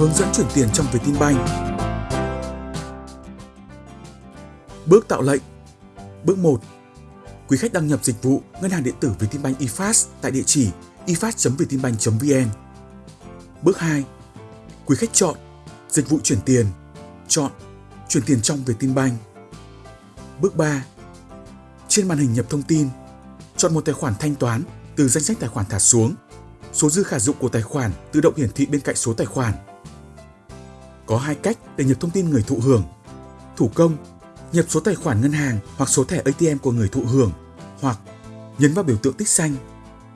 hướng dẫn chuyển tiền trong Vietinbank. Bước tạo lệnh Bước 1. Quý khách đăng nhập dịch vụ ngân hàng điện tử Vietinbank eFast tại địa chỉ efast.vietinbank.vn. Bước 2. Quý khách chọn Dịch vụ chuyển tiền, chọn Chuyển tiền trong Vietinbank. Bước 3. Trên màn hình nhập thông tin, chọn một tài khoản thanh toán từ danh sách tài khoản thả xuống. Số dư khả dụng của tài khoản tự động hiển thị bên cạnh số tài khoản. Có hai cách để nhập thông tin người thụ hưởng. Thủ công, nhập số tài khoản ngân hàng hoặc số thẻ ATM của người thụ hưởng, hoặc nhấn vào biểu tượng tích xanh.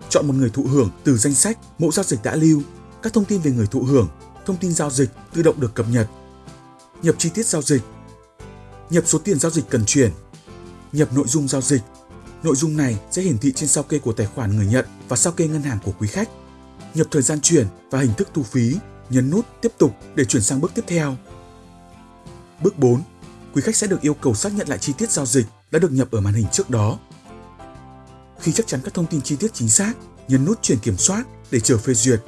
Chọn một người thụ hưởng từ danh sách mẫu giao dịch đã lưu, các thông tin về người thụ hưởng, thông tin giao dịch tự động được cập nhật. Nhập chi tiết giao dịch. Nhập số tiền giao dịch cần chuyển. Nhập nội dung giao dịch. Nội dung này sẽ hiển thị trên sao kê của tài khoản người nhận và sao kê ngân hàng của quý khách. Nhập thời gian chuyển và hình thức thu phí, nhấn nút tiếp tục để chuyển sang bước tiếp theo. Bước 4. Quý khách sẽ được yêu cầu xác nhận lại chi tiết giao dịch đã được nhập ở màn hình trước đó. Khi chắc chắn các thông tin chi tiết chính xác, nhấn nút chuyển kiểm soát để chờ phê duyệt.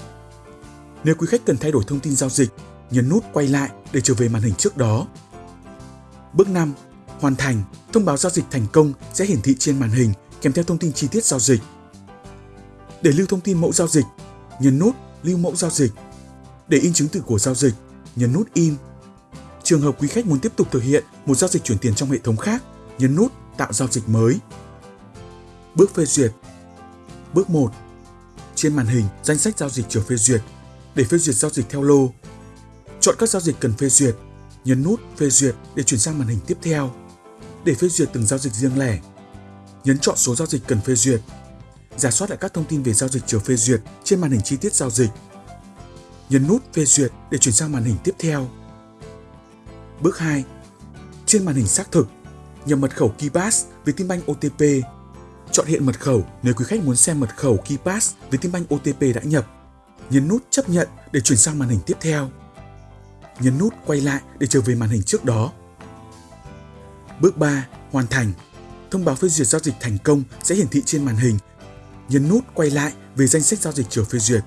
Nếu quý khách cần thay đổi thông tin giao dịch, nhấn nút quay lại để trở về màn hình trước đó. Bước 5. Hoàn thành, thông báo giao dịch thành công sẽ hiển thị trên màn hình kèm theo thông tin chi tiết giao dịch. Để lưu thông tin mẫu giao dịch, nhấn nút lưu mẫu giao dịch. Để in chứng từ của giao dịch, nhấn nút in. Trường hợp quý khách muốn tiếp tục thực hiện một giao dịch chuyển tiền trong hệ thống khác, nhấn nút tạo giao dịch mới. Bước phê duyệt Bước 1 Trên màn hình, danh sách giao dịch chờ phê duyệt. Để phê duyệt giao dịch theo lô, chọn các giao dịch cần phê duyệt, nhấn nút phê duyệt để chuyển sang màn hình tiếp theo. Để phê duyệt từng giao dịch riêng lẻ, nhấn chọn số giao dịch cần phê duyệt. Giả soát lại các thông tin về giao dịch chờ phê duyệt trên màn hình chi tiết giao dịch. Nhấn nút phê duyệt để chuyển sang màn hình tiếp theo. Bước 2. Trên màn hình xác thực, nhập mật khẩu KeyPass với Tinbank OTP Chọn hiện mật khẩu nếu quý khách muốn xem mật khẩu KeyPass với Tinbank OTP đã nhập. Nhấn nút chấp nhận để chuyển sang màn hình tiếp theo. Nhấn nút quay lại để trở về màn hình trước đó. Bước 3. Hoàn thành. Thông báo phê duyệt giao dịch thành công sẽ hiển thị trên màn hình. Nhấn nút quay lại về danh sách giao dịch chờ phê duyệt.